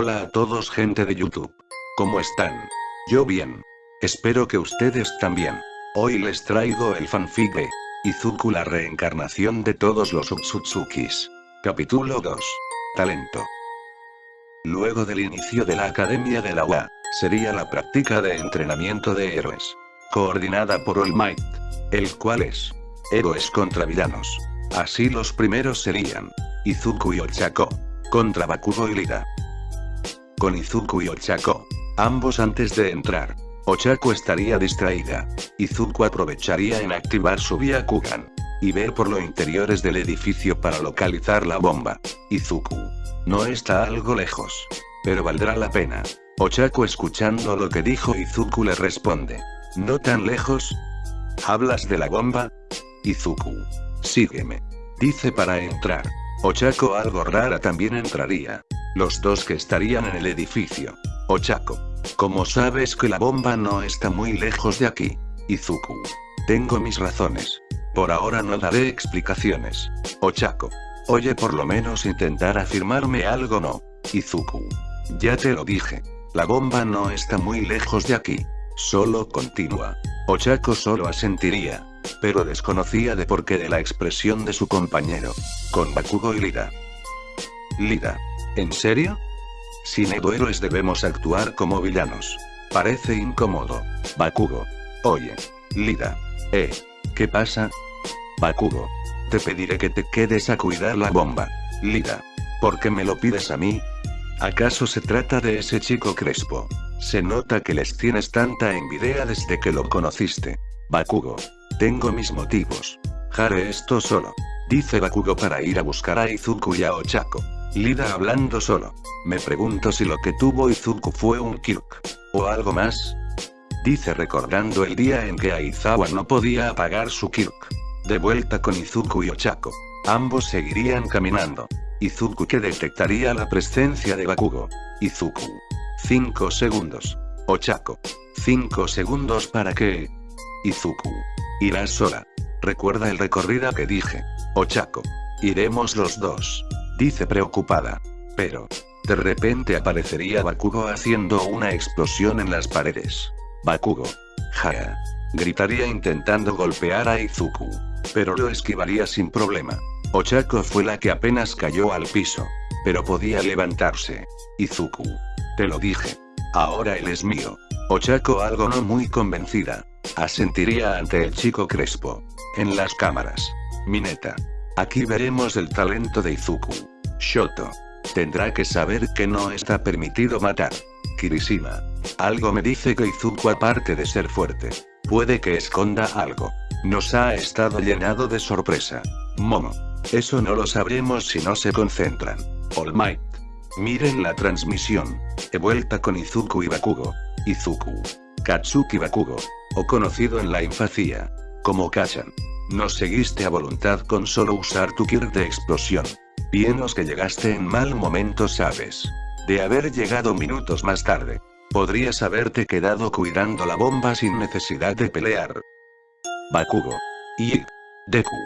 Hola a todos gente de YouTube. ¿Cómo están? Yo bien. Espero que ustedes también. Hoy les traigo el fanfic de Izuku la reencarnación de todos los Utsutsukis. Capítulo 2. Talento. Luego del inicio de la Academia de la UA, sería la práctica de entrenamiento de héroes. Coordinada por All Might. El cual es héroes contra villanos. Así los primeros serían Izuku y Ochako. Contra Bakugo y Lida. Con Izuku y Ochako. Ambos antes de entrar. Ochako estaría distraída. Izuku aprovecharía en activar su Byakugan. Y ver por los interiores del edificio para localizar la bomba. Izuku. No está algo lejos. Pero valdrá la pena. Ochako escuchando lo que dijo Izuku le responde. ¿No tan lejos? ¿Hablas de la bomba? Izuku. Sígueme. Dice para entrar. Ochako algo rara también entraría. Los dos que estarían en el edificio. Ochako. ¿Cómo sabes que la bomba no está muy lejos de aquí? Izuku. Tengo mis razones. Por ahora no daré explicaciones. Ochako. Oye por lo menos intentar afirmarme algo no. Izuku. Ya te lo dije. La bomba no está muy lejos de aquí. Solo continúa. Ochako solo asentiría. Pero desconocía de por qué de la expresión de su compañero. Con Bakugo y Lida. Lida. ¿En serio? Sin héroes debemos actuar como villanos. Parece incómodo. Bakugo. Oye. Lida. Eh. ¿Qué pasa? Bakugo. Te pediré que te quedes a cuidar la bomba. Lida. ¿Por qué me lo pides a mí? ¿Acaso se trata de ese chico Crespo? Se nota que les tienes tanta envidia desde que lo conociste. Bakugo. Tengo mis motivos. Haré esto solo. Dice Bakugo para ir a buscar a Izuku y a Ochako. Lida hablando solo. Me pregunto si lo que tuvo Izuku fue un Kirk. ¿O algo más? Dice recordando el día en que Aizawa no podía apagar su Kirk. De vuelta con Izuku y Ochako. Ambos seguirían caminando. Izuku que detectaría la presencia de Bakugo. Izuku. 5 segundos. Ochako. 5 segundos para que... Izuku. Irás sola. Recuerda el recorrido que dije. Ochako. Iremos los dos. Dice preocupada. Pero. De repente aparecería Bakugo haciendo una explosión en las paredes. Bakugo. Ja. Gritaría intentando golpear a Izuku. Pero lo esquivaría sin problema. Ochako fue la que apenas cayó al piso. Pero podía levantarse. Izuku. Te lo dije. Ahora él es mío. Ochako algo no muy convencida. Asentiría ante el chico Crespo. En las cámaras. Mineta. Aquí veremos el talento de Izuku. Shoto. Tendrá que saber que no está permitido matar. Kirishima. Algo me dice que Izuku aparte de ser fuerte, puede que esconda algo. Nos ha estado llenado de sorpresa. Momo. Eso no lo sabremos si no se concentran. All Might. Miren la transmisión. He vuelta con Izuku y Bakugo. Izuku. Katsuki Bakugo. O conocido en la infancia. Como Kachan. Nos seguiste a voluntad con solo usar tu Kirk de explosión. Bienos que llegaste en mal momento sabes. De haber llegado minutos más tarde. Podrías haberte quedado cuidando la bomba sin necesidad de pelear. Bakugo. Y... Deku.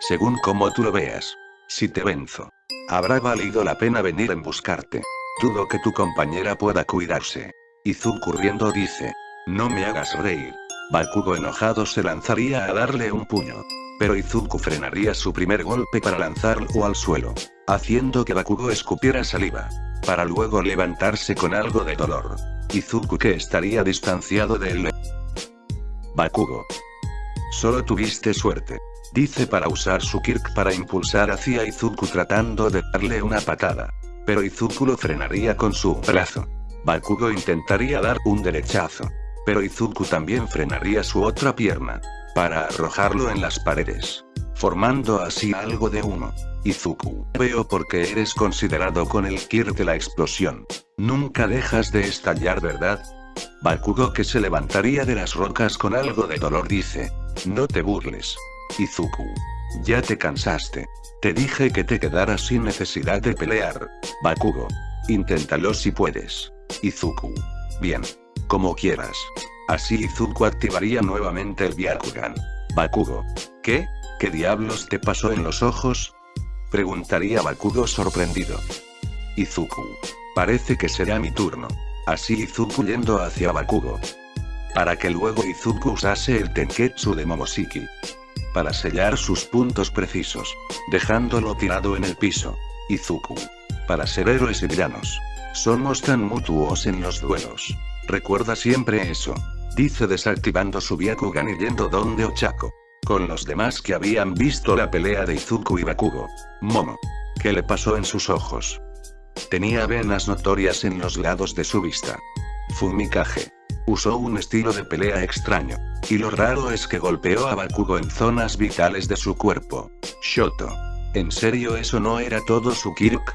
Según como tú lo veas. Si te venzo. Habrá valido la pena venir en buscarte. Dudo que tu compañera pueda cuidarse. Izuku riendo dice. No me hagas reír. Bakugo enojado se lanzaría a darle un puño. Pero Izuku frenaría su primer golpe para lanzarlo al suelo. Haciendo que Bakugo escupiera saliva. Para luego levantarse con algo de dolor. Izuku que estaría distanciado de él. Bakugo. Solo tuviste suerte. Dice para usar su Kirk para impulsar hacia Izuku tratando de darle una patada. Pero Izuku lo frenaría con su brazo. Bakugo intentaría dar un derechazo. Pero Izuku también frenaría su otra pierna. Para arrojarlo en las paredes. Formando así algo de uno. Izuku. Veo por qué eres considerado con el Kirk de la explosión. Nunca dejas de estallar ¿verdad? Bakugo que se levantaría de las rocas con algo de dolor dice. No te burles. Izuku. Ya te cansaste. Te dije que te quedaras sin necesidad de pelear. Bakugo. Inténtalo si puedes. Izuku. Bien. Como quieras. Así Izuku activaría nuevamente el Byakugan. Bakugo. ¿Qué? ¿Qué diablos te pasó en los ojos? Preguntaría Bakugo sorprendido. Izuku. Parece que será mi turno. Así Izuku yendo hacia Bakugo. Para que luego Izuku usase el Tenketsu de Momoshiki. Para sellar sus puntos precisos. Dejándolo tirado en el piso. Izuku. Para ser héroes y villanos. Somos tan mutuos en los duelos. Recuerda siempre eso. Dice desactivando su Byakugan y yendo donde Ochako. Con los demás que habían visto la pelea de Izuku y Bakugo. Momo. ¿Qué le pasó en sus ojos? Tenía venas notorias en los lados de su vista. Fumikage. Usó un estilo de pelea extraño. Y lo raro es que golpeó a Bakugo en zonas vitales de su cuerpo. Shoto. ¿En serio eso no era todo su Kirk?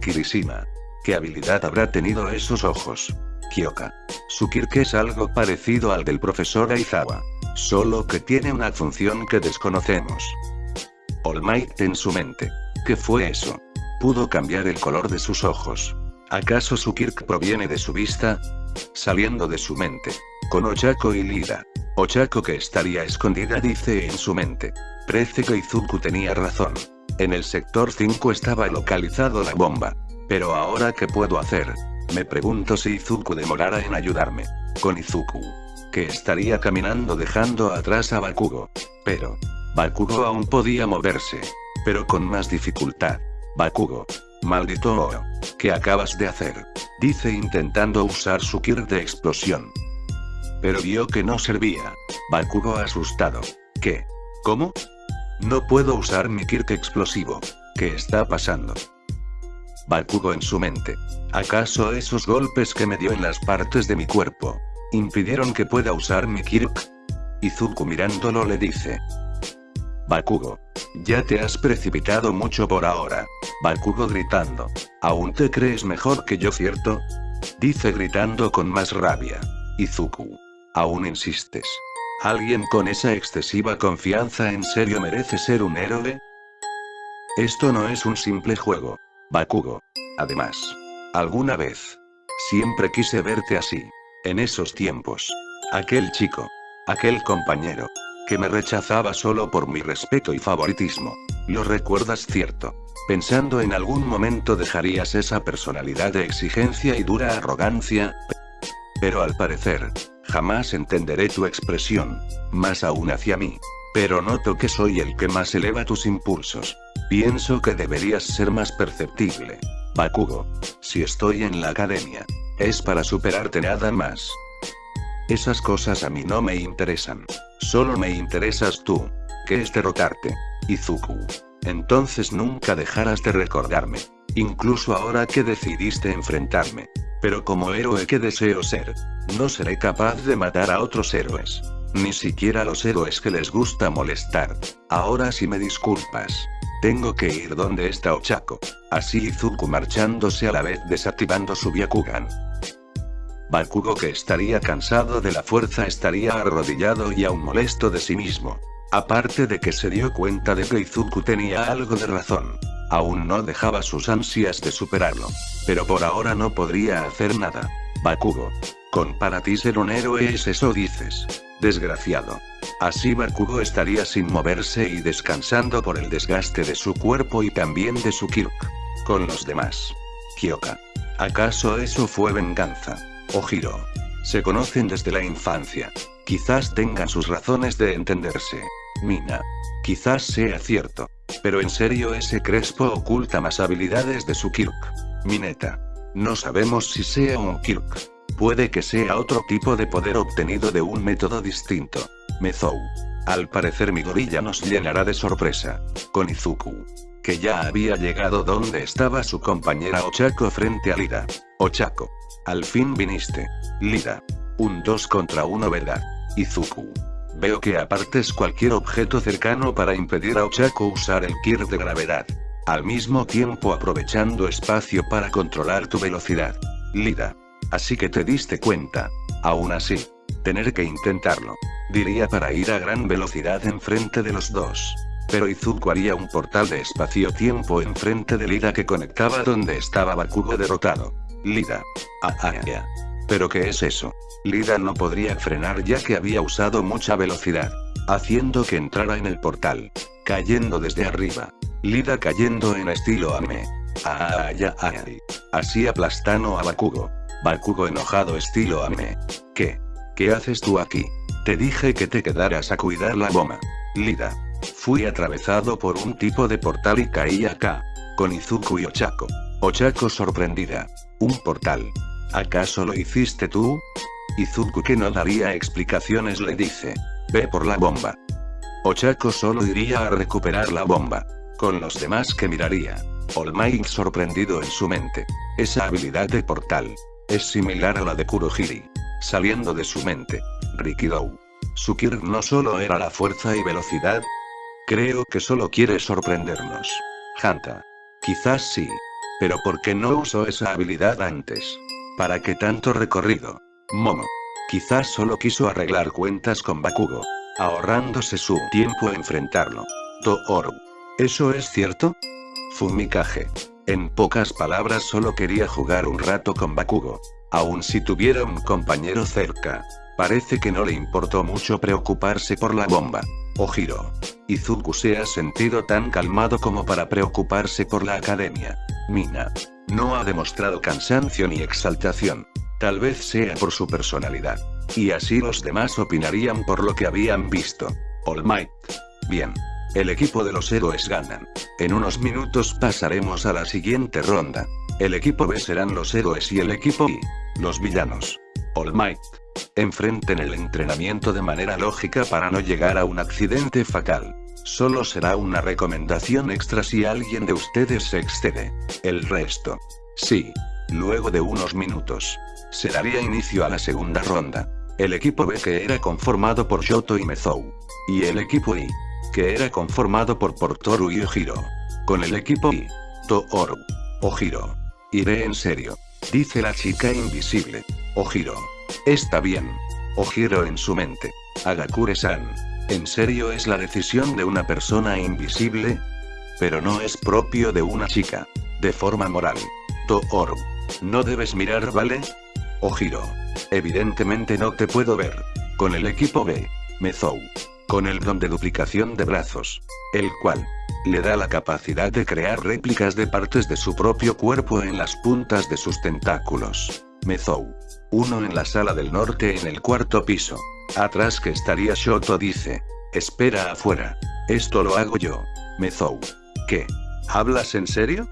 Kirishima. ¿Qué habilidad habrá tenido esos ojos? Kyoka. Su Kirk es algo parecido al del profesor Aizawa. Solo que tiene una función que desconocemos. All Might en su mente. ¿Qué fue eso? Pudo cambiar el color de sus ojos. ¿Acaso su Kirk proviene de su vista? Saliendo de su mente. Con Ochako y Lida. Ochako que estaría escondida dice en su mente. Parece que Izuku tenía razón. En el sector 5 estaba localizado la bomba. Pero ahora ¿qué puedo hacer? Me pregunto si Izuku demorara en ayudarme. Con Izuku. Que estaría caminando dejando atrás a Bakugo. Pero. Bakugo aún podía moverse. Pero con más dificultad. Bakugo. Maldito Oro. ¿Qué acabas de hacer? Dice intentando usar su Kirk de explosión. Pero vio que no servía. Bakugo asustado. ¿Qué? ¿Cómo? No puedo usar mi Kirk explosivo. ¿Qué está pasando? Bakugo en su mente. ¿Acaso esos golpes que me dio en las partes de mi cuerpo impidieron que pueda usar mi Kirk? Izuku mirándolo le dice. Bakugo. Ya te has precipitado mucho por ahora. Bakugo gritando. ¿Aún te crees mejor que yo cierto? Dice gritando con más rabia. Izuku. ¿Aún insistes? ¿Alguien con esa excesiva confianza en serio merece ser un héroe? Esto no es un simple juego. Bakugo. Además. Alguna vez. Siempre quise verte así. En esos tiempos. Aquel chico. Aquel compañero que me rechazaba solo por mi respeto y favoritismo. Lo recuerdas cierto. Pensando en algún momento dejarías esa personalidad de exigencia y dura arrogancia. Pero al parecer, jamás entenderé tu expresión, más aún hacia mí. Pero noto que soy el que más eleva tus impulsos. Pienso que deberías ser más perceptible. Bakugo. Si estoy en la academia, es para superarte nada más. Esas cosas a mí no me interesan. Solo me interesas tú. Que es derrotarte. Izuku. Entonces nunca dejarás de recordarme. Incluso ahora que decidiste enfrentarme. Pero como héroe que deseo ser, no seré capaz de matar a otros héroes. Ni siquiera los héroes que les gusta molestar. Ahora si me disculpas. Tengo que ir donde está Ochako. Así Izuku marchándose a la vez desactivando su Byakugan. Bakugo que estaría cansado de la fuerza estaría arrodillado y aún molesto de sí mismo. Aparte de que se dio cuenta de que Izuku tenía algo de razón. Aún no dejaba sus ansias de superarlo. Pero por ahora no podría hacer nada. Bakugo. Con para ti ser un héroe es eso dices. Desgraciado. Así Bakugo estaría sin moverse y descansando por el desgaste de su cuerpo y también de su Kirk. Con los demás. Kyoka. ¿Acaso eso fue venganza? Ojiro. Se conocen desde la infancia. Quizás tengan sus razones de entenderse. Mina. Quizás sea cierto. Pero en serio ese Crespo oculta más habilidades de su Kirk. Mineta. No sabemos si sea un Kirk. Puede que sea otro tipo de poder obtenido de un método distinto. Mezou. Al parecer mi gorilla nos llenará de sorpresa. Con Izuku. Que ya había llegado donde estaba su compañera Ochako frente a Lida. Ochako. Al fin viniste. Lida. Un 2 contra 1 ¿verdad? Izuku. Veo que apartes cualquier objeto cercano para impedir a Ochako usar el Kir de gravedad. Al mismo tiempo aprovechando espacio para controlar tu velocidad. Lida. Así que te diste cuenta. Aún así. Tener que intentarlo. Diría para ir a gran velocidad enfrente de los dos. Pero Izuku haría un portal de espacio-tiempo enfrente de Lida que conectaba donde estaba Bakugo derrotado. Lida. Ah, ah, ah. ¿Pero qué es eso? Lida no podría frenar ya que había usado mucha velocidad. Haciendo que entrara en el portal. Cayendo desde arriba. Lida cayendo en estilo Ame. Ah, ya, ay. Así aplastano a Bakugo. Bakugo enojado estilo Ame. ¿Qué? ¿Qué haces tú aquí? Te dije que te quedaras a cuidar la bomba. Lida. Fui atravesado por un tipo de portal y caí acá. Con Izuku y Ochako. Ochako sorprendida. Un portal. ¿Acaso lo hiciste tú? Izuku que no daría explicaciones le dice. Ve por la bomba. Ochako solo iría a recuperar la bomba. Con los demás que miraría. All sorprendido en su mente. Esa habilidad de portal. Es similar a la de Kurohiri. Saliendo de su mente. Rikidou. Su Kir no solo era la fuerza y velocidad. Creo que solo quiere sorprendernos. Hanta. Quizás sí. Pero ¿por qué no usó esa habilidad antes? ¿Para qué tanto recorrido? Momo. Quizás solo quiso arreglar cuentas con Bakugo. Ahorrándose su tiempo a enfrentarlo. Tooru. ¿Eso es cierto? Fumikage. En pocas palabras solo quería jugar un rato con Bakugo. Aun si tuviera un compañero cerca. Parece que no le importó mucho preocuparse por la bomba. Ojiro. Izuku se ha sentido tan calmado como para preocuparse por la academia. Mina. No ha demostrado cansancio ni exaltación. Tal vez sea por su personalidad. Y así los demás opinarían por lo que habían visto. All Might. Bien. El equipo de los héroes ganan. En unos minutos pasaremos a la siguiente ronda. El equipo B serán los héroes y el equipo I. Los villanos. All Might. Enfrenten el entrenamiento de manera lógica para no llegar a un accidente fatal. Solo será una recomendación extra si alguien de ustedes se excede. El resto. Sí. Luego de unos minutos. Se daría inicio a la segunda ronda. El equipo B que era conformado por Shoto y Mezou. Y el equipo I. Que era conformado por Portoru y Ojiro. Con el equipo I. Tooru. Ojiro. Iré en serio. Dice la chica invisible. Ojiro. Está bien. Ojiro en su mente. Agakure-san. ¿En serio es la decisión de una persona invisible? Pero no es propio de una chica. De forma moral. Tooru. No debes mirar, ¿vale? Ojiro. Evidentemente no te puedo ver. Con el equipo B. Mezou. Con el don de duplicación de brazos. El cual. Le da la capacidad de crear réplicas de partes de su propio cuerpo en las puntas de sus tentáculos. Mezou. Uno en la sala del norte en el cuarto piso. Atrás que estaría Shoto dice. Espera afuera. Esto lo hago yo. Mezou. ¿Qué? ¿Hablas en serio?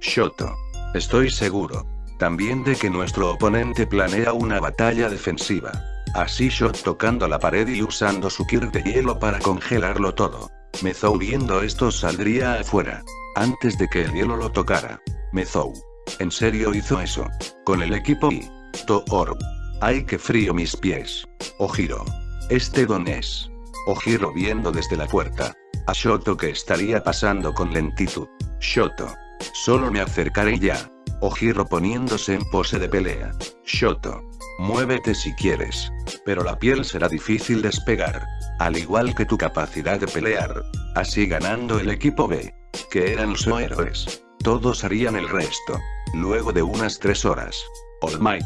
Shoto. Estoy seguro. También de que nuestro oponente planea una batalla defensiva. Así Shot tocando la pared y usando su Kir de hielo para congelarlo todo. Mezou viendo esto saldría afuera. Antes de que el hielo lo tocara. Mezou. ¿En serio hizo eso? Con el equipo y... Tooru. Ay que frío mis pies. Ojiro. Este don es. Ojiro viendo desde la puerta. A Shoto que estaría pasando con lentitud. Shoto. Solo me acercaré ya. Ojiro poniéndose en pose de pelea. Shoto. Muévete si quieres. Pero la piel será difícil despegar. Al igual que tu capacidad de pelear. Así ganando el equipo B. Que eran los héroes. Todos harían el resto. Luego de unas tres horas. All Might.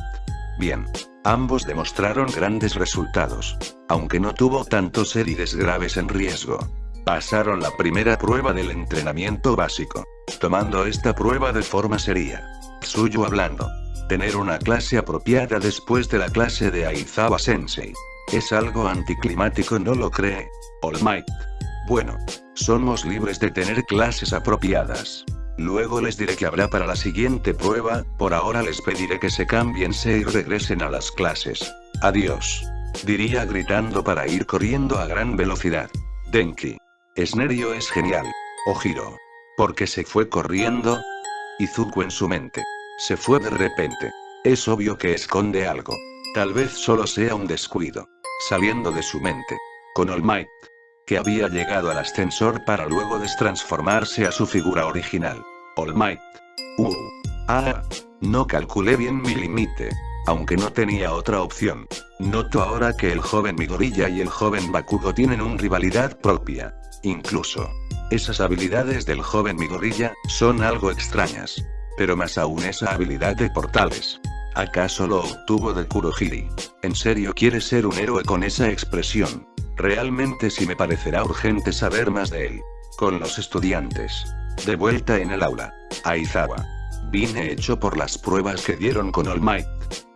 Bien. Ambos demostraron grandes resultados. Aunque no tuvo tantos heridas graves en riesgo. Pasaron la primera prueba del entrenamiento básico. Tomando esta prueba de forma seria. Suyo hablando. Tener una clase apropiada después de la clase de Aizawa Sensei. Es algo anticlimático, ¿no lo cree? All Might. Bueno. Somos libres de tener clases apropiadas. Luego les diré que habrá para la siguiente prueba, por ahora les pediré que se cámbiense y regresen a las clases. Adiós. Diría gritando para ir corriendo a gran velocidad. Denki. Esnerio es genial. Ojiro. ¿Por qué se fue corriendo? Izuku en su mente. Se fue de repente. Es obvio que esconde algo. Tal vez solo sea un descuido. Saliendo de su mente. Con All Might. Que había llegado al ascensor para luego destransformarse a su figura original. All Might. Uh. Ah. No calculé bien mi límite. Aunque no tenía otra opción. Noto ahora que el joven Midoriya y el joven Bakugo tienen una rivalidad propia. Incluso. Esas habilidades del joven Midoriya, son algo extrañas. Pero más aún esa habilidad de portales. ¿Acaso lo obtuvo de Kurohiri? ¿En serio quiere ser un héroe con esa expresión? Realmente sí me parecerá urgente saber más de él. Con los estudiantes. De vuelta en el aula. Aizawa. Vine hecho por las pruebas que dieron con All Might.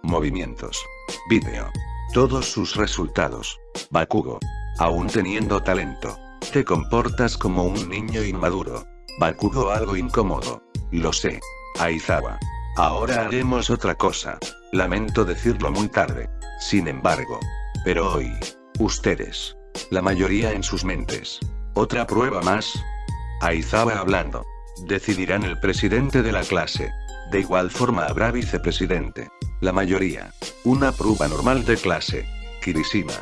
Movimientos. Vídeo. Todos sus resultados. Bakugo. Aún teniendo talento. Te comportas como un niño inmaduro. Bakugo algo incómodo. Lo sé. Aizawa. Ahora haremos otra cosa. Lamento decirlo muy tarde. Sin embargo. Pero hoy. Ustedes. La mayoría en sus mentes. ¿Otra prueba más? Aizawa hablando. Decidirán el presidente de la clase. De igual forma habrá vicepresidente. La mayoría. Una prueba normal de clase. Kirishima.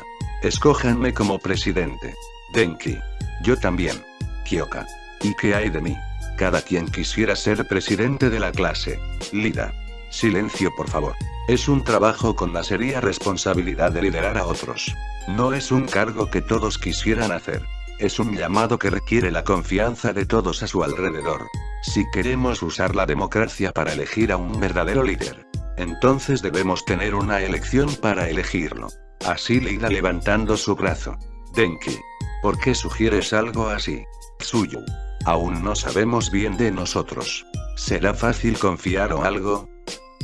Escójanme como presidente. Denki. Yo también. Kyoka. ¿Y qué hay de mí? Cada quien quisiera ser presidente de la clase. Lida. Silencio por favor. Es un trabajo con la seria responsabilidad de liderar a otros. No es un cargo que todos quisieran hacer. Es un llamado que requiere la confianza de todos a su alrededor. Si queremos usar la democracia para elegir a un verdadero líder, entonces debemos tener una elección para elegirlo. Así Lida levantando su brazo. Denki. ¿Por qué sugieres algo así? Suyo. Aún no sabemos bien de nosotros. ¿Será fácil confiar o algo?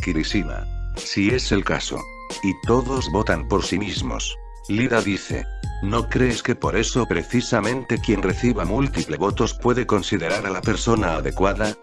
Kirishima. Si es el caso. Y todos votan por sí mismos. Lida dice. ¿No crees que por eso precisamente quien reciba múltiples votos puede considerar a la persona adecuada?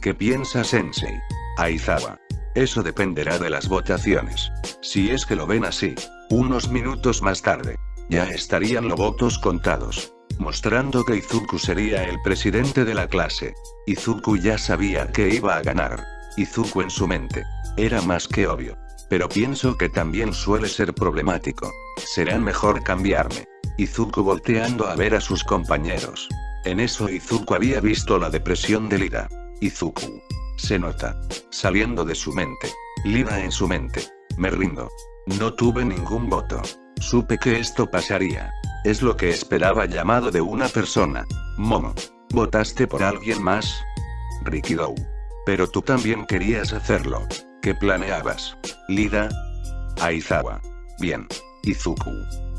¿Qué piensa Sensei? Aizawa. Eso dependerá de las votaciones. Si es que lo ven así. Unos minutos más tarde. Ya estarían los votos contados. Mostrando que Izuku sería el presidente de la clase. Izuku ya sabía que iba a ganar. Izuku en su mente. Era más que obvio. Pero pienso que también suele ser problemático. Será mejor cambiarme. Izuku volteando a ver a sus compañeros. En eso Izuku había visto la depresión de Lida. Izuku. Se nota. Saliendo de su mente. Lida en su mente. Me rindo. No tuve ningún voto. Supe que esto pasaría. Es lo que esperaba llamado de una persona. Momo. ¿Votaste por alguien más? Rikidou. Pero tú también querías hacerlo. ¿Qué planeabas? Lida. Aizawa. Bien. Izuku.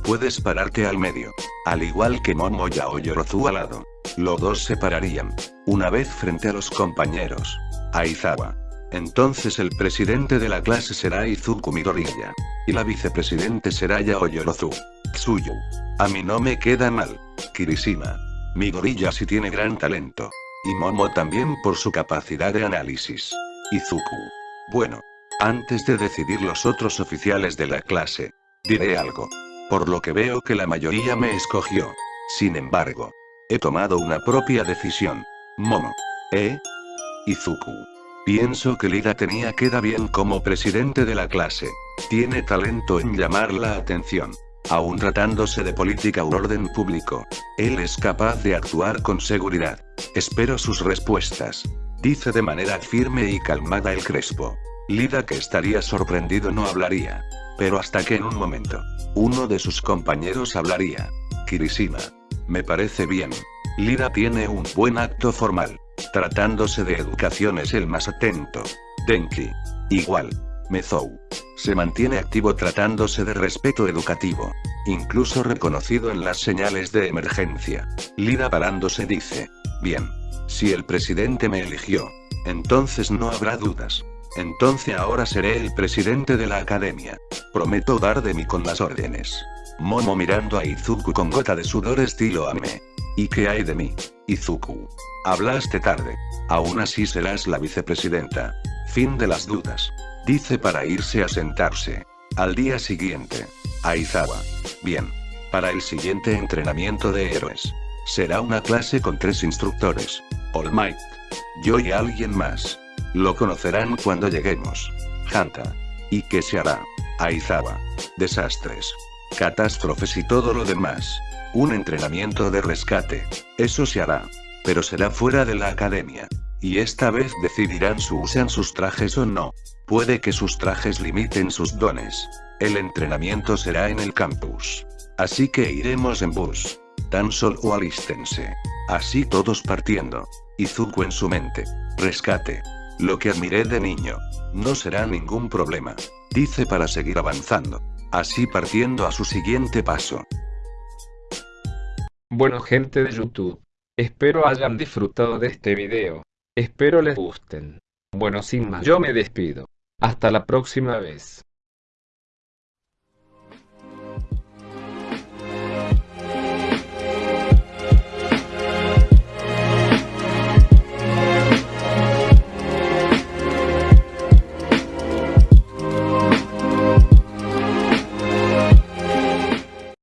Puedes pararte al medio. Al igual que Momo y Aoyorozu al lado. Los dos se pararían. Una vez frente a los compañeros. Aizawa. Entonces el presidente de la clase será Izuku Midoriya. Y la vicepresidente será Yaoyorozu. Tsuyu. A mí no me queda mal. Kirishima. Midoriya sí tiene gran talento. Y Momo también por su capacidad de análisis. Izuku. Bueno. Antes de decidir los otros oficiales de la clase. Diré algo. Por lo que veo que la mayoría me escogió. Sin embargo. He tomado una propia decisión. Momo. ¿Eh? Izuku. Pienso que Lida tenía queda bien como presidente de la clase. Tiene talento en llamar la atención. Aún tratándose de política u orden público. Él es capaz de actuar con seguridad. Espero sus respuestas. Dice de manera firme y calmada el Crespo. Lida que estaría sorprendido no hablaría. Pero hasta que en un momento. Uno de sus compañeros hablaría. Kirishima. Me parece bien. Lida tiene un buen acto formal. Tratándose de educación es el más atento. Denki. Igual. Mezou. Se mantiene activo tratándose de respeto educativo. Incluso reconocido en las señales de emergencia. Lida parándose dice. Bien. Si el presidente me eligió. Entonces no habrá dudas. Entonces ahora seré el presidente de la academia. Prometo dar de mí con las órdenes. Momo mirando a Izuku con gota de sudor estilo Ame. ¿Y qué hay de mí? Izuku. Hablaste tarde. Aún así serás la vicepresidenta. Fin de las dudas. Dice para irse a sentarse. Al día siguiente. Aizawa. Bien. Para el siguiente entrenamiento de héroes. Será una clase con tres instructores. All Might. Yo y alguien más. Lo conocerán cuando lleguemos. Hanta. ¿Y qué se hará? Aizawa. Desastres. Catástrofes y todo lo demás. Un entrenamiento de rescate. Eso se hará. Pero será fuera de la academia. Y esta vez decidirán si usan sus trajes o no. Puede que sus trajes limiten sus dones. El entrenamiento será en el campus. Así que iremos en bus. Tan solo alístense. Así todos partiendo. Izuku en su mente. Rescate. Lo que admiré de niño. No será ningún problema. Dice para seguir avanzando. Así partiendo a su siguiente paso. Bueno gente de YouTube. Espero hayan disfrutado de este video. Espero les gusten. Bueno sin más yo me despido. Hasta la próxima vez.